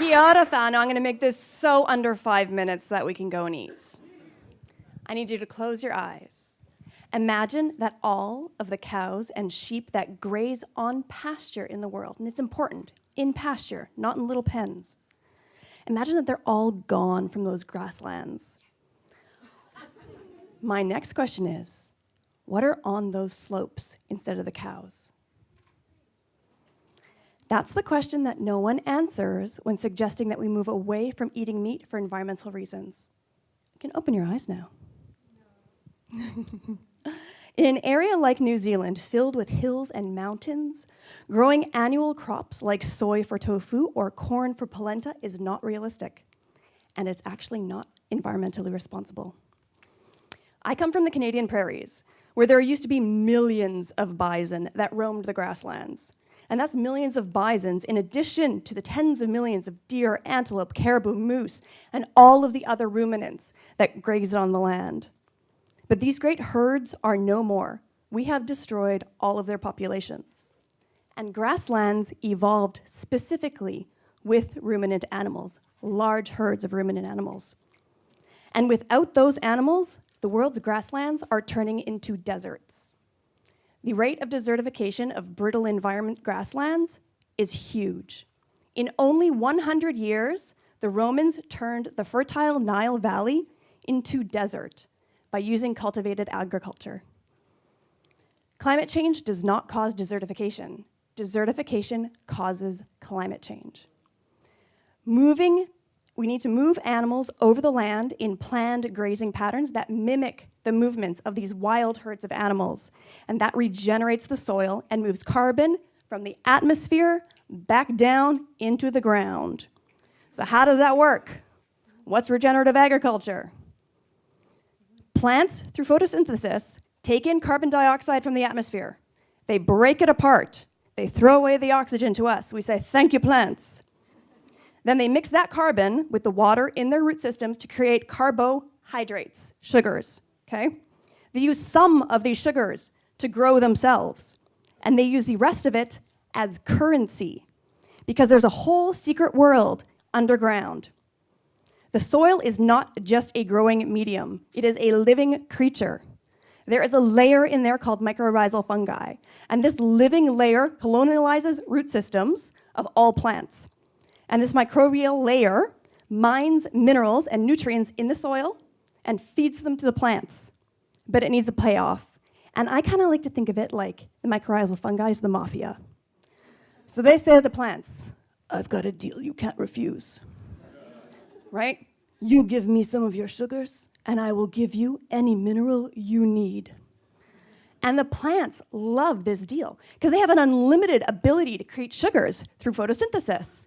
Kia ora, whānau. I'm going to make this so under five minutes so that we can go and eat. I need you to close your eyes. Imagine that all of the cows and sheep that graze on pasture in the world, and it's important, in pasture, not in little pens. Imagine that they're all gone from those grasslands. My next question is, what are on those slopes instead of the cows? That's the question that no one answers when suggesting that we move away from eating meat for environmental reasons. You can open your eyes now. In an area like New Zealand, filled with hills and mountains, growing annual crops like soy for tofu or corn for polenta is not realistic, and it's actually not environmentally responsible. I come from the Canadian prairies, where there used to be millions of bison that roamed the grasslands. And that's millions of bisons in addition to the tens of millions of deer, antelope, caribou, moose, and all of the other ruminants that grazed on the land. But these great herds are no more. We have destroyed all of their populations. And grasslands evolved specifically with ruminant animals, large herds of ruminant animals. And without those animals, the world's grasslands are turning into deserts. The rate of desertification of brittle environment grasslands is huge. In only 100 years, the Romans turned the fertile Nile Valley into desert by using cultivated agriculture. Climate change does not cause desertification. Desertification causes climate change. Moving, we need to move animals over the land in planned grazing patterns that mimic the movements of these wild herds of animals. And that regenerates the soil and moves carbon from the atmosphere back down into the ground. So how does that work? What's regenerative agriculture? Plants, through photosynthesis, take in carbon dioxide from the atmosphere. They break it apart. They throw away the oxygen to us. We say, thank you, plants. Then they mix that carbon with the water in their root systems to create carbohydrates, sugars, okay? They use some of these sugars to grow themselves, and they use the rest of it as currency because there's a whole secret world underground the soil is not just a growing medium, it is a living creature. There is a layer in there called mycorrhizal fungi, and this living layer colonializes root systems of all plants. And this microbial layer mines minerals and nutrients in the soil and feeds them to the plants. But it needs a payoff. And I kind of like to think of it like the mycorrhizal fungi is the mafia. So they say to the plants, I've got a deal you can't refuse right? You give me some of your sugars, and I will give you any mineral you need. And the plants love this deal because they have an unlimited ability to create sugars through photosynthesis.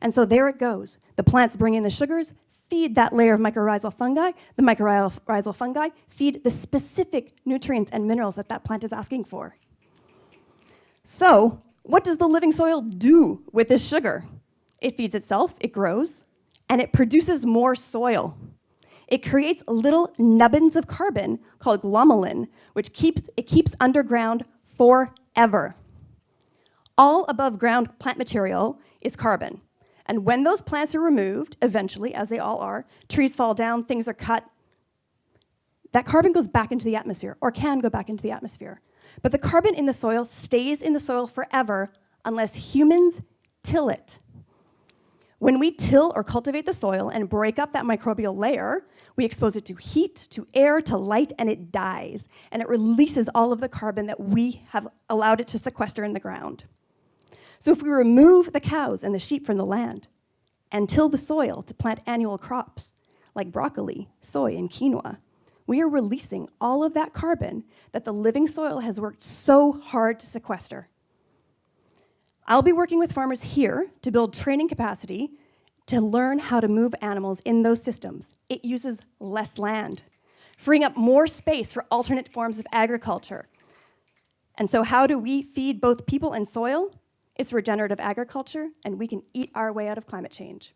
And so there it goes. The plants bring in the sugars, feed that layer of mycorrhizal fungi. The mycorrhizal fungi feed the specific nutrients and minerals that that plant is asking for. So what does the living soil do with this sugar? It feeds itself, it grows, and it produces more soil. It creates little nubbins of carbon called glomalin, which keeps, it keeps underground forever. All above ground plant material is carbon. And when those plants are removed, eventually, as they all are, trees fall down, things are cut, that carbon goes back into the atmosphere, or can go back into the atmosphere. But the carbon in the soil stays in the soil forever unless humans till it. When we till or cultivate the soil and break up that microbial layer, we expose it to heat, to air, to light, and it dies. And it releases all of the carbon that we have allowed it to sequester in the ground. So if we remove the cows and the sheep from the land and till the soil to plant annual crops like broccoli, soy, and quinoa, we are releasing all of that carbon that the living soil has worked so hard to sequester. I'll be working with farmers here to build training capacity to learn how to move animals in those systems. It uses less land, freeing up more space for alternate forms of agriculture. And so how do we feed both people and soil? It's regenerative agriculture, and we can eat our way out of climate change.